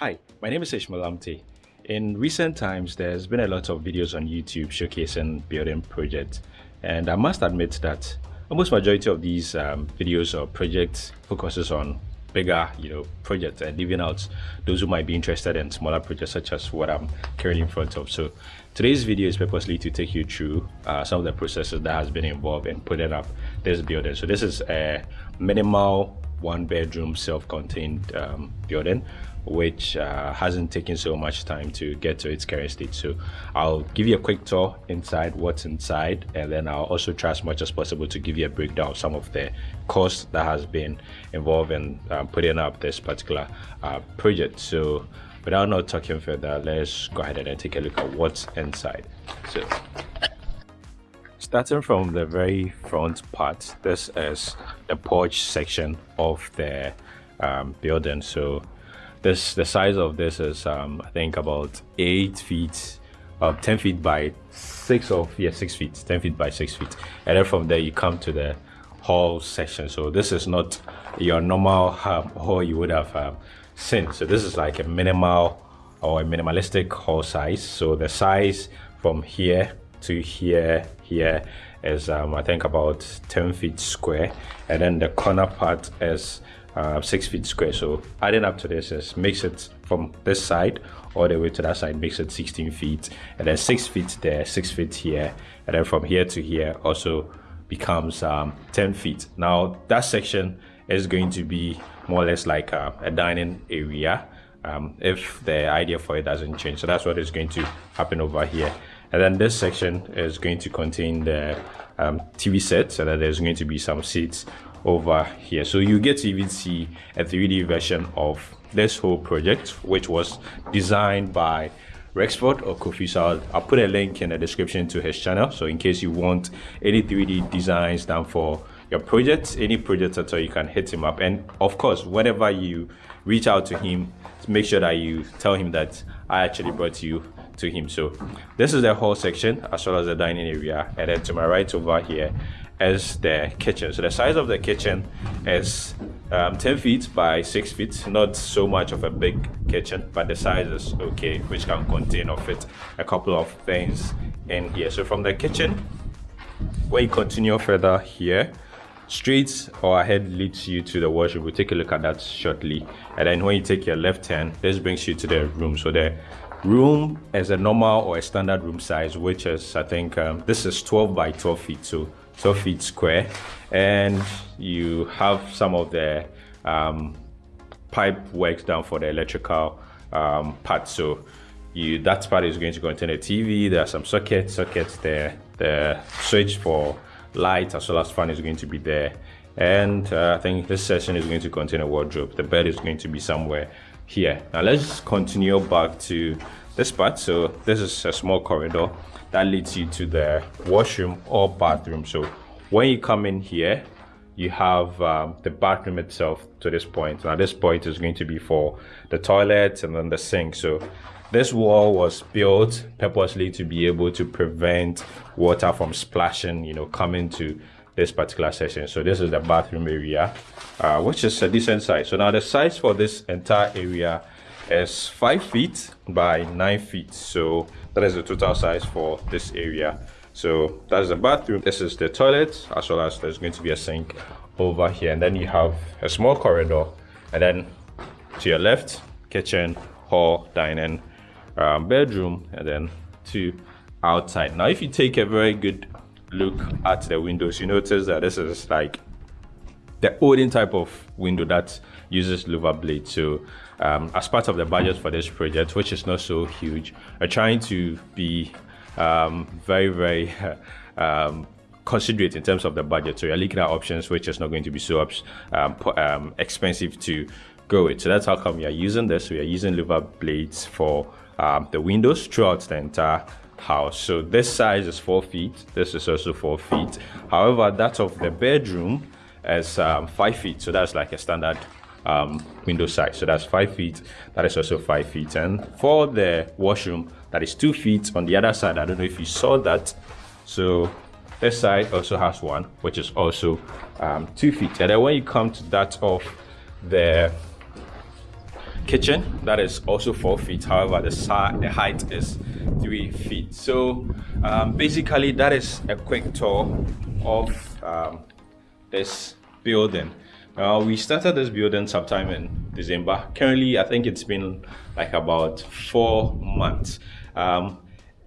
Hi, my name is Ishmael Lamptey. In recent times, there's been a lot of videos on YouTube showcasing building projects, and I must admit that almost majority of these um, videos or projects focuses on bigger you know projects and leaving out those who might be interested in smaller projects such as what i'm currently in front of so today's video is purposely to take you through uh, some of the processes that has been involved in putting up this building so this is a minimal one bedroom self-contained um, building which uh, hasn't taken so much time to get to its current state. So i'll give you a quick tour inside what's inside and then i'll also try as much as possible to give you a breakdown of some of the costs that has been involved in um, putting up this particular uh, project. So without not talking further let's go ahead and take a look at what's inside. So starting from the very front part this is the porch section of the um, building. So this the size of this is um, i think about eight feet uh, 10 feet by six of yeah six feet 10 feet by six feet. And then from there you come to the hall section. So this is not your normal um, hall you would have um, seen. So this is like a minimal or a minimalistic hall size. So the size from here to here here is um, I think about 10 feet square and then the corner part is uh, 6 feet square. So adding up to this is makes it from this side all the way to that side makes it 16 feet and then 6 feet there 6 feet here and then from here to here also becomes um, 10 feet. Now that section is going to be more or less like a, a dining area um, if the idea for it doesn't change. So that's what is going to happen over here and then this section is going to contain the um, TV set so that there's going to be some seats over here so you get to even see a 3d version of this whole project which was designed by Rexford or Kofi. I'll, I'll, put a link in the description to his channel. So in case you want any 3D designs done for your project, any project at all, you can hit him up. And of course, whenever you reach out to him, make sure that you tell him that I actually brought you to him. So this is the whole section as well as the dining area. And then to my right over here is the kitchen. So the size of the kitchen is um, 10 feet by 6 feet. Not so much of a big kitchen, but the size is okay, which can contain or fit a couple of things in here. So from the kitchen, when you continue further here, straight or ahead leads you to the washroom we'll take a look at that shortly and then when you take your left hand this brings you to the room so the room is a normal or a standard room size which is i think um, this is 12 by 12 feet so 12 feet square. And you have some of the um, pipe works down for the electrical um, part. So you that part is going to contain a tv there are some sockets sockets there. The switch for light as well as fan is going to be there. And uh, i think this session is going to contain a wardrobe. The bed is going to be somewhere here. Now let's continue back to this part. So this is a small corridor that leads you to the washroom or bathroom. So when you come in here you have um, the bathroom itself to this point. Now this point is going to be for the toilet and then the sink. So this wall was built purposely to be able to prevent water from splashing you know coming to this particular session. so this is the bathroom area uh, which is a decent size. So now the size for this entire area is five feet by nine feet. So that is the total size for this area. So that's the bathroom. This is the toilet as well as there's going to be a sink over here. And then you have a small corridor. And then to your left kitchen hall dining um, bedroom and then to outside. Now if you take a very good look at the windows, you notice that this is like the olden type of window that uses louver blade. So um, as part of the budget for this project, which is not so huge, we're trying to be um, very, very um, considerate in terms of the budget. So you're looking at options which is not going to be so um, um, expensive to go with. So that's how come we are using this. We are using louver blades for um, the windows throughout the entire house. So this size is four feet. This is also four feet. However that of the bedroom is um, five feet. So that's like a standard um, window size. So that's five feet. That is also five feet. And for the washroom that is two feet. On the other side i don't know if you saw that. So this side also has one which is also um, two feet. And then when you come to that of the kitchen that is also four feet. However the, the height is three feet so um, basically that is a quick tour of um, this building uh, we started this building sometime in december currently i think it's been like about four months um,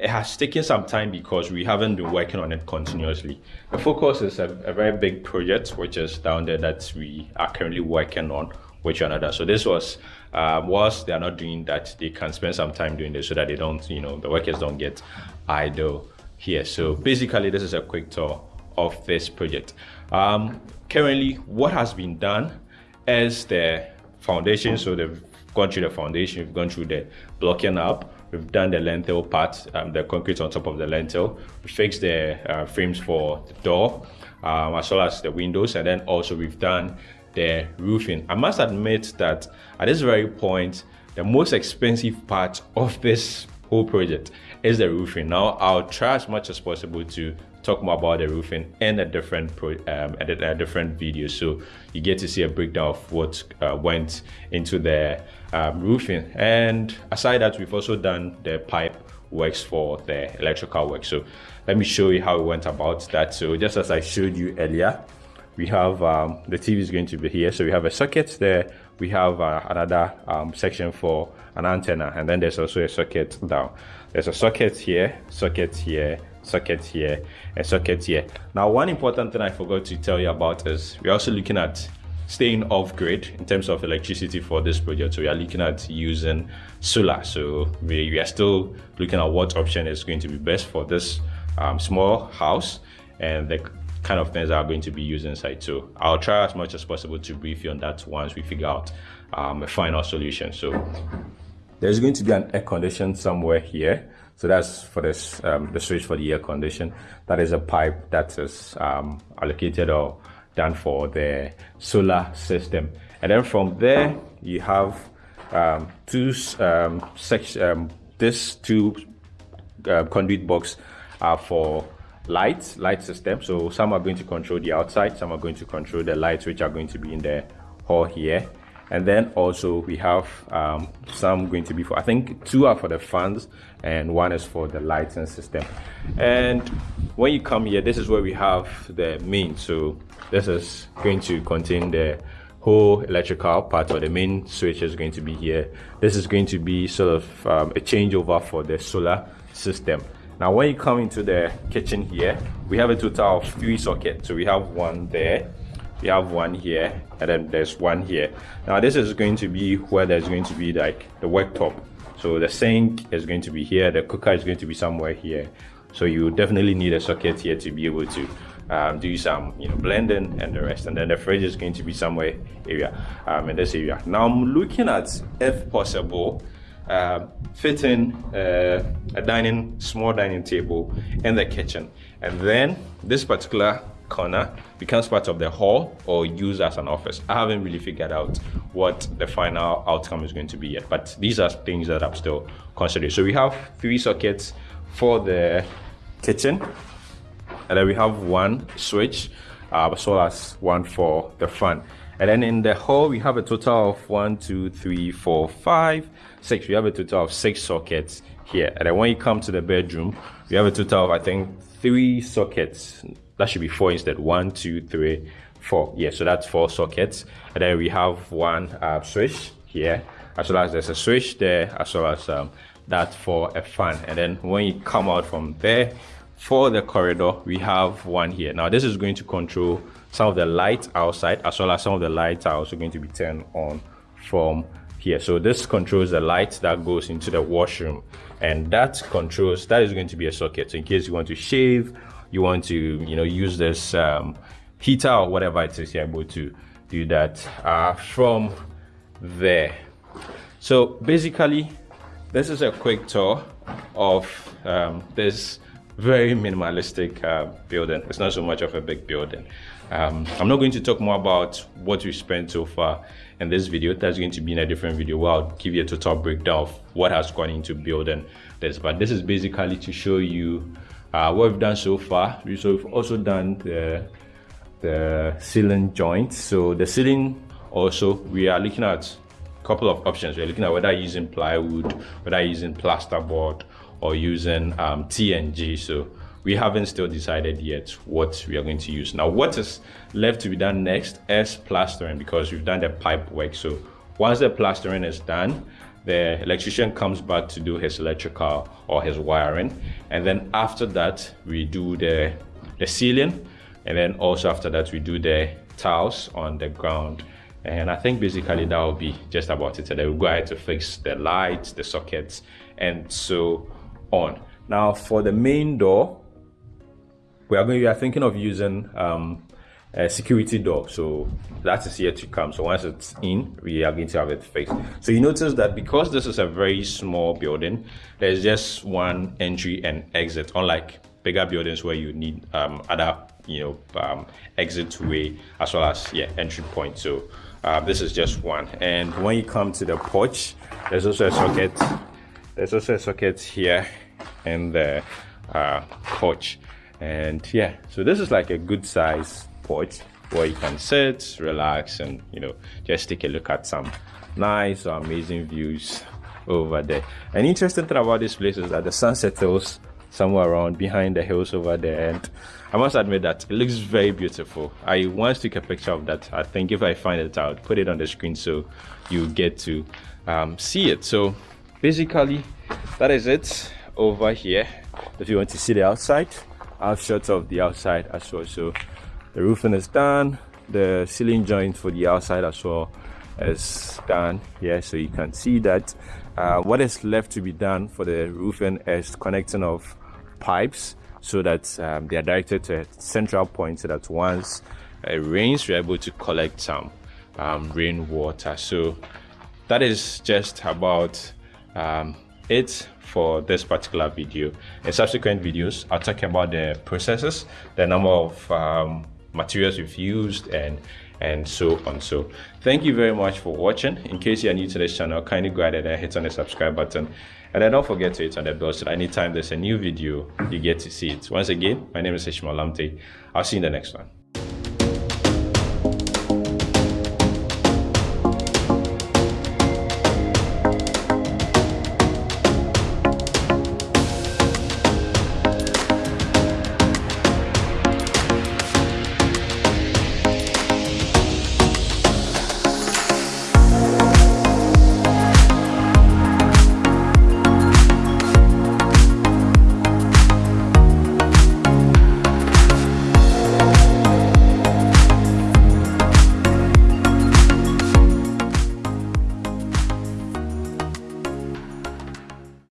it has taken some time because we haven't been working on it continuously. The focus is a, a, very big project, which is down there that we are currently working on with another. So this was, uh, whilst they are not doing that, they can spend some time doing this so that they don't, you know, the workers don't get idle here. So basically, this is a quick tour of this project. Um, currently, what has been done is the foundation. So they've gone through the foundation, we've gone through the blocking up, We've done the lintel part, um, the concrete on top of the lintel. We fixed the uh, frames for the door, um, as well as the windows, and then also we've done the roofing. I must admit that at this very point, the most expensive part of this whole project is the roofing. Now, I'll try as much as possible to talk more about the roofing in a different pro, um, a, a different video so you get to see a breakdown of what uh, went into the um, roofing and aside that we've also done the pipe works for the electrical work so let me show you how we went about that so just as i showed you earlier we have um, the tv is going to be here. So we have a socket there. We have uh, another um, section for an antenna and then there's also a socket down. There's a socket here socket here socket here and socket here. Now one important thing i forgot to tell you about is we're also looking at staying off grid in terms of electricity for this project. So we are looking at using solar. So we, we are still looking at what option is going to be best for this um, small house. And the kind of things that are going to be used inside so i'll try as much as possible to brief you on that once we figure out um, a final solution. So there's going to be an air condition somewhere here. So that's for this um, the switch for the air condition. That is a pipe that is um, allocated or done for the solar system. And then from there you have um, two um, section um, this two uh, conduit box are for lights light system. So some are going to control the outside some are going to control the lights which are going to be in the hall here. And then also we have um, some going to be for I think two are for the fans and one is for the lighting system. And when you come here this is where we have the main. So this is going to contain the whole electrical part or the main switch is going to be here. This is going to be sort of um, a changeover for the solar system now when you come into the kitchen here we have a total of three sockets. So we have one there we have one here and then there's one here. Now this is going to be where there's going to be like the worktop. So the sink is going to be here the cooker is going to be somewhere here. So you definitely need a socket here to be able to um, do some you know blending and the rest. And then the fridge is going to be somewhere area um, in this area. Now i'm looking at if possible uh, fitting uh, a dining small dining table in the kitchen and then this particular corner becomes part of the hall or used as an office. I haven't really figured out what the final outcome is going to be yet, but these are things that I'm still considering. So we have three sockets for the kitchen, and then we have one switch, uh, as well as one for the front. And then in the hall, we have a total of one, two, three, four, five, six. We have a total of six sockets here. And then when you come to the bedroom, we have a total of, I think, three sockets. That should be four instead. One two three four. Yeah so that's four sockets. And then we have one uh, switch here. As well as there's a switch there as well as um, that for a fan. And then when you come out from there for the corridor we have one here. Now this is going to control some of the lights outside as well as some of the lights are also going to be turned on from here so this controls the light that goes into the washroom. And that controls that is going to be a socket. So in case you want to shave you want to you know use this um, heater or whatever it is you're able to do that uh, from there. So basically this is a quick tour of um, this very minimalistic uh, building. It's not so much of a big building um, i'm not going to talk more about what we spent so far in this video that's going to be in a different video where i'll give you a total breakdown of what has gone into building this but this is basically to show you uh, what we've done so far so we've also done the the ceiling joints so the ceiling also we are looking at a couple of options. We're looking at whether using plywood, whether using plasterboard, or using um, TNG. So we haven't still decided yet what we are going to use. Now, what is left to be done next is plastering because we've done the pipe work. So once the plastering is done, the electrician comes back to do his electrical or his wiring. And then after that, we do the, the ceiling. And then also after that, we do the tiles on the ground. And I think basically that will be just about it. Then we'll go ahead to fix the lights, the sockets, and so on. Now for the main door, we are going. We are thinking of using um, a security door. So that is yet to come. So once it's in, we are going to have it fixed. So you notice that because this is a very small building, there's just one entry and exit, unlike bigger buildings where you need um, other you know um, exit way as well as yeah entry point. So uh, this is just one. And when you come to the porch, there's also a socket. There's also a socket here in the uh, porch and yeah so this is like a good size porch where you can sit relax and you know just take a look at some nice or amazing views over there. An interesting thing about this place is that the sun settles somewhere around behind the hills over there. And i must admit that it looks very beautiful. I once took a picture of that. I think if i find it out put it on the screen so you get to um, see it. So basically that is it over here. If you want to see the outside I have shots of the outside as well. So the roofing is done. The ceiling joint for the outside as well is done. Yeah, so you can see that. Uh, what is left to be done for the roofing is connecting of pipes so that um, they are directed to a central point so that once it rains, we're able to collect some um, rainwater. So that is just about um, it for this particular video. In subsequent videos, I'll talk about the processes, the number of um, materials we've used, and and so on. So thank you very much for watching. In case you are new to this channel, kindly go ahead and hit on the subscribe button. And then don't forget to hit on the bell so that anytime there's a new video, you get to see it. Once again, my name is Ishmael Lamptey. I'll see you in the next one.